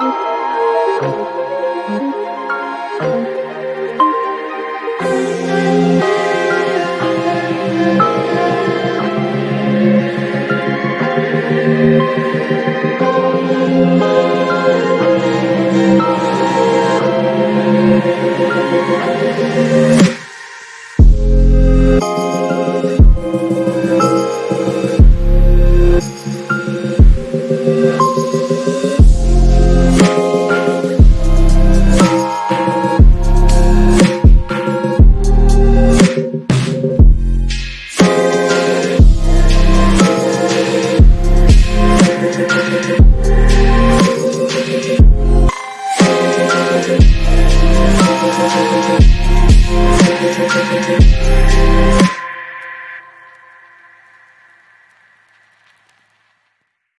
Thank you. Thank